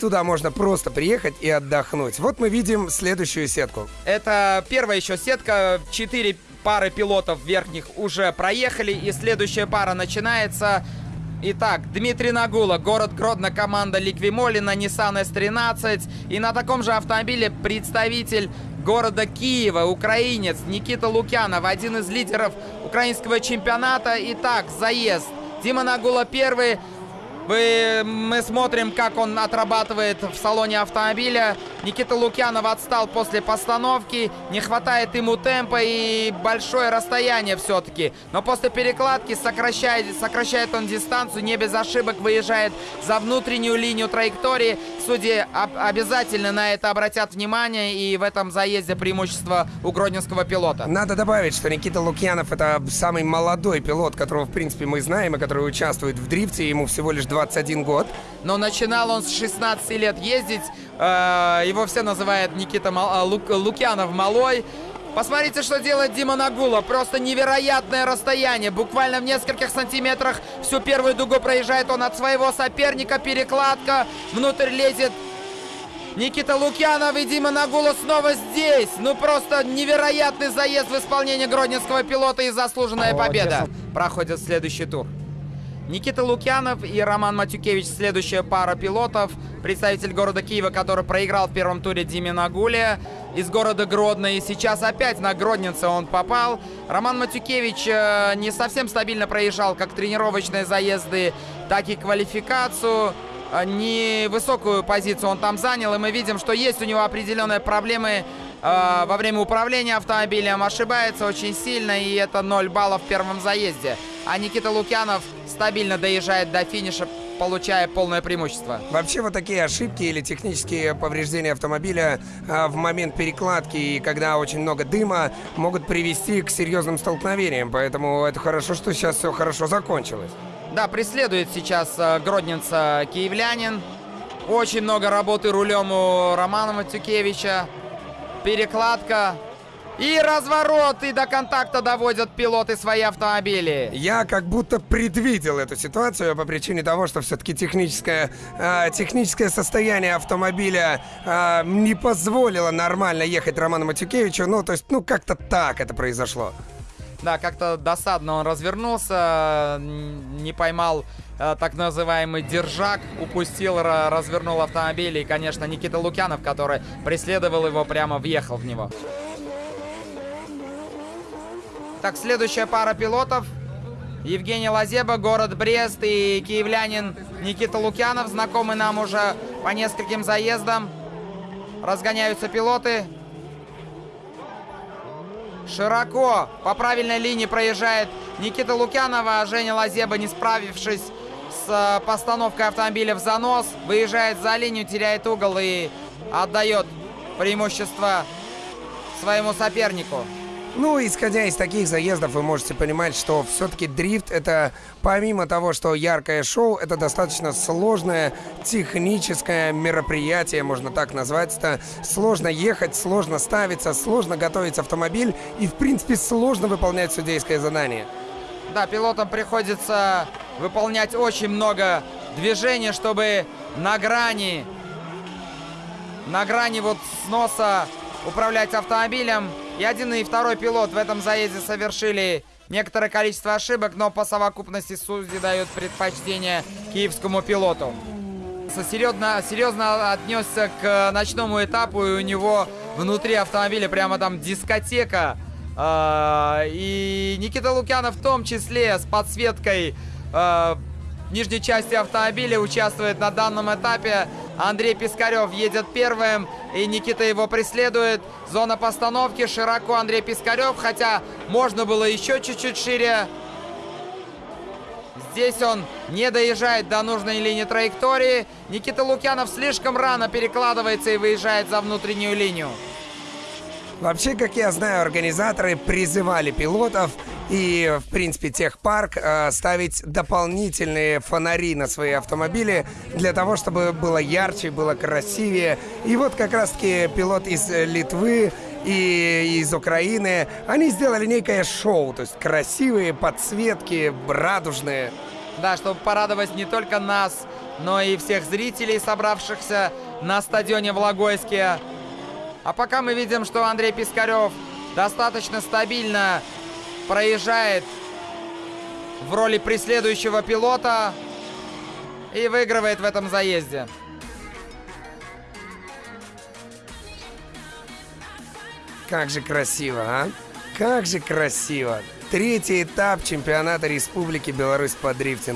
туда можно просто приехать и отдохнуть. Вот мы видим следующую сетку. Это первая еще сетка, четыре пары пилотов верхних уже проехали, и следующая пара начинается. Итак, Дмитрий Нагула, город Гродно, команда Ликвимолина, Nissan S13. И на таком же автомобиле представитель города Киева, украинец Никита Лукьянов, один из лидеров украинского чемпионата. Итак, заезд. Дима Нагула первый, вы, мы смотрим, как он отрабатывает в салоне автомобиля. Никита Лукьянов отстал после постановки. Не хватает ему темпа и большое расстояние все-таки. Но после перекладки сокращает, сокращает он дистанцию. Не без ошибок выезжает за внутреннюю линию траектории. Судьи об, обязательно на это обратят внимание. И в этом заезде преимущество у гродненского пилота. Надо добавить, что Никита Лукьянов это самый молодой пилот, которого, в принципе, мы знаем, и который участвует в дрифте. Ему всего лишь 21 год. Но начинал он с 16 лет ездить. Э, его все называют Никита. Э, Лук... Лукьянов Малой. Посмотрите, что делает Дима Нагула. Просто невероятное расстояние. Буквально в нескольких сантиметрах всю первую дугу проезжает он от своего соперника. Перекладка. Внутрь лезет Никита Лукьянов и Дима Нагула снова здесь. Ну просто невероятный заезд в исполнении гродненского пилота и заслуженная победа. Проходит следующий тур. Никита Лукьянов и Роман Матюкевич следующая пара пилотов. Представитель города Киева, который проиграл в первом туре Диме Нагуле из города Гродно. И сейчас опять на Гроднице он попал. Роман Матюкевич э, не совсем стабильно проезжал как тренировочные заезды, так и квалификацию. Э, не высокую позицию он там занял. И мы видим, что есть у него определенные проблемы э, во время управления автомобилем. Ошибается очень сильно, и это 0 баллов в первом заезде. А Никита Лукьянов стабильно доезжает до финиша, получая полное преимущество. Вообще вот такие ошибки или технические повреждения автомобиля а, в момент перекладки и когда очень много дыма могут привести к серьезным столкновениям. Поэтому это хорошо, что сейчас все хорошо закончилось. Да, преследует сейчас а, гродненца киевлянин. Очень много работы рулем у Романа Матюкевича. Перекладка. И разворот, и до контакта доводят пилоты свои автомобили. Я как будто предвидел эту ситуацию по причине того, что все-таки техническое, э, техническое состояние автомобиля э, не позволило нормально ехать Роману Матюкевичу. Ну, то есть, ну, как-то так это произошло. Да, как-то досадно он развернулся, не поймал э, так называемый держак, упустил, развернул автомобиль. И, конечно, Никита Лукьянов, который преследовал его, прямо въехал в него. Так, следующая пара пилотов. Евгений Лазеба, город Брест и киевлянин Никита Лукьянов, знакомый нам уже по нескольким заездам. Разгоняются пилоты. Широко по правильной линии проезжает Никита Лукьянова, а Женя Лазеба, не справившись с э, постановкой автомобиля в занос, выезжает за линию, теряет угол и отдает преимущество своему сопернику. Ну, исходя из таких заездов, вы можете понимать, что все-таки дрифт это, помимо того, что яркое шоу, это достаточно сложное техническое мероприятие, можно так назвать. Это сложно ехать, сложно ставиться, сложно готовить автомобиль и, в принципе, сложно выполнять судейское задание. Да, пилотам приходится выполнять очень много движений, чтобы на грани, на грани вот сноса управлять автомобилем. И один и второй пилот в этом заезде совершили некоторое количество ошибок, но по совокупности судьи дают предпочтение киевскому пилоту. Серьезно, серьезно отнесся к ночному этапу, и у него внутри автомобиля прямо там дискотека. А, и Никита Лукьянов в том числе с подсветкой а, нижней части автомобиля участвует на данном этапе. Андрей Пискарев едет первым, и Никита его преследует. Зона постановки, широко Андрей Пискарев, хотя можно было еще чуть-чуть шире. Здесь он не доезжает до нужной линии траектории. Никита Лукьянов слишком рано перекладывается и выезжает за внутреннюю линию. Вообще, как я знаю, организаторы призывали пилотов и, в принципе, техпарк э, ставить дополнительные фонари на свои автомобили для того, чтобы было ярче, было красивее. И вот как раз-таки пилот из Литвы и из Украины, они сделали некое шоу, то есть красивые подсветки, радужные. Да, чтобы порадовать не только нас, но и всех зрителей, собравшихся на стадионе в Логойске. А пока мы видим, что Андрей Пискарев достаточно стабильно проезжает в роли преследующего пилота и выигрывает в этом заезде. Как же красиво, а? Как же красиво. Третий этап чемпионата Республики Беларусь по дрифтингу.